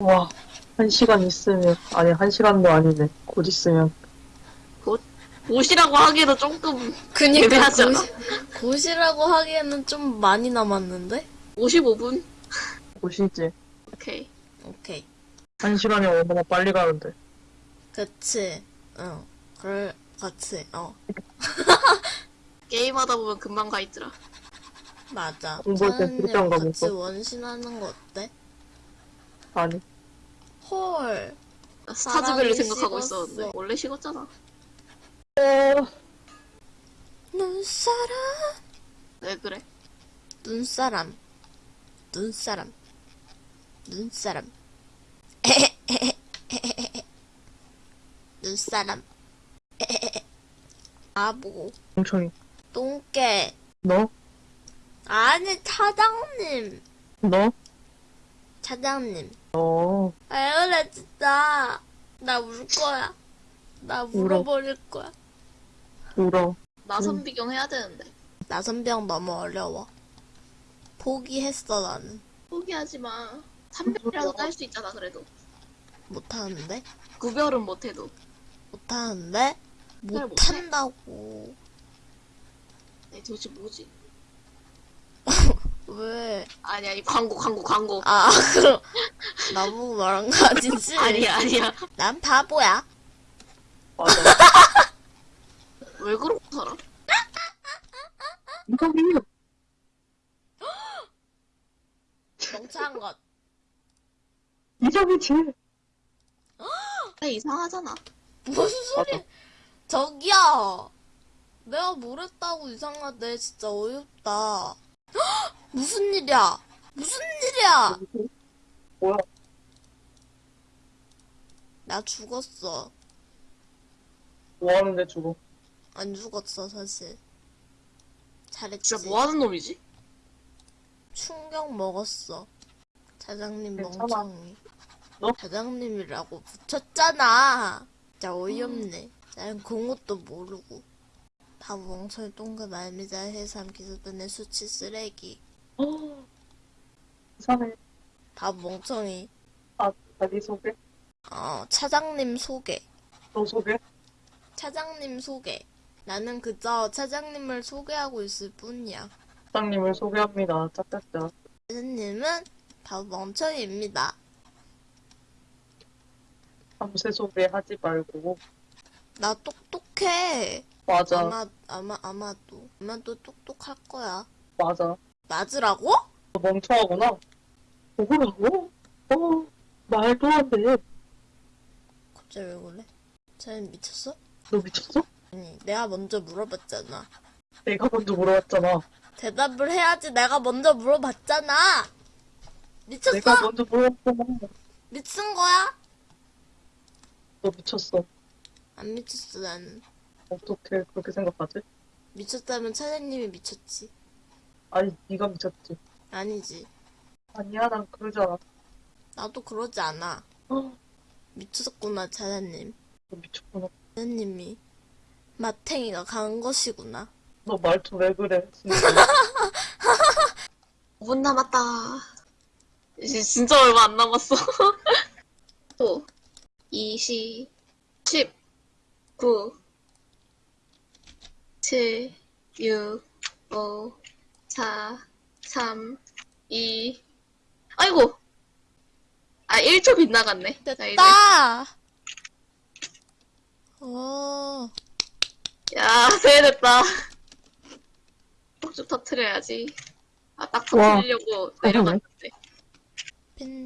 와, 한 시간 있으면, 아니, 한 시간도 아니네. 곧 있으면. 옷이라고 하기에도 조금 그니까 애매하지 않아? 곧, 곧이라고 하기에는 좀 많이 남았는데? 55분? 곧이지. 오케이. 오케이. 한 시간이 얼마나 빨리 가는데. 그치. 응. 그럴, 같이. 어. 게임하다 보면 금방 가 있더라. 맞아. 공부할 때 차은이랑 그렇게 안 같이 가면서. 원신하는 거 어때? 아니. 헐. 나 스타즈벨을 생각하고 식었어. 있었는데 원래 식었잖아. 눈사람. 왜 그래? 눈사람. 눈사람. 눈사람. 눈사람. 아보. 멍청이. 똥개. 너? 아니, 차장님. 너? 차장님. 어, 왜 그래, 진짜. 나 울 거야. 나 울어버릴 거야. 울어. 나선 비경 해야 되는데. 나선병 너무 어려워. 포기했어, 나는. 포기하지 마. 300이라도 딸 수 있잖아, 그래도. 못하는데? 구별은 못해도. 못하는데? 못한다고. 아니, 도대체 뭐지? 왜? 아니, 아니, 광고, 광고, 광고. 아, 그럼. 나보고 말한 거 아니지? 아니야, 아니야. 난 바보야. 맞아. 왜 그러고 살아? 이성이 멍청한 것. 이성이지. 아, 이상하잖아. 무슨 소리? 저기요. 내가 뭘 했다고 이상하대. 진짜 어이없다. 헉! 무슨 일이야? 무슨 일이야? 뭐야? 나 죽었어. 뭐 하는데 죽어? 안 죽었어, 사실. 잘했지. 진짜 뭐 하는 놈이지? 충격 먹었어. 괜찮아. 멍청이. 너? 차장님이라고 붙였잖아. 진짜 어이없네. 난 공것도 모르고. 바보 멍청이 동급 말미잘 해삼 기습변의 수치 쓰레기. 어. 이상해. 바보 멍청이. 아, 자기 소개? 어, 차장님 소개. 너 소개? 차장님 소개. 나는 그저 차장님을 소개하고 있을 뿐이야. 사장님을 소개합니다. 짝짝짝. 차장님은 바보 멍청이입니다. 밤새 소개하지 말고. 나 똑똑해. 맞아. 아마 아마 아마도 아마도 똑똑할 거야. 맞아. 맞으라고? 너 멍청하구나. 뭐라고? 어, 말도 안 돼. 갑자기 왜 그래? 쟤는 미쳤어? 너 미쳤어? 아니 내가 먼저 물어봤잖아. 내가 먼저 물어봤잖아. 대답을 해야지 내가 먼저 물어봤잖아. 미쳤어? 내가 먼저 물어봤잖아. 미친 거야? 너 미쳤어. 안 미쳤어 나는. 어떻게 그렇게 생각하지? 미쳤다면 차장님이 미쳤지. 아니, 네가 미쳤지. 아니지. 아니야, 난 그러잖아. 나도 그러지 않아. 어, 미쳤구나 차장님. 너 미쳤구나. 차장님이 마탱이가 간 것이구나. 너 말투 왜 그래? 진짜. 5분 남았다. 이제 진짜 얼마 안 남았어. 5, 20, 10, 9, 7, 6, 5, 4, 3, 2, 아이고! 아, 1초 빗나갔네. 됐다. 어. 야, 세됐다. 폭죽 터트려야지. 아, 딱 와. 터트리려고 내려갔는데. 펜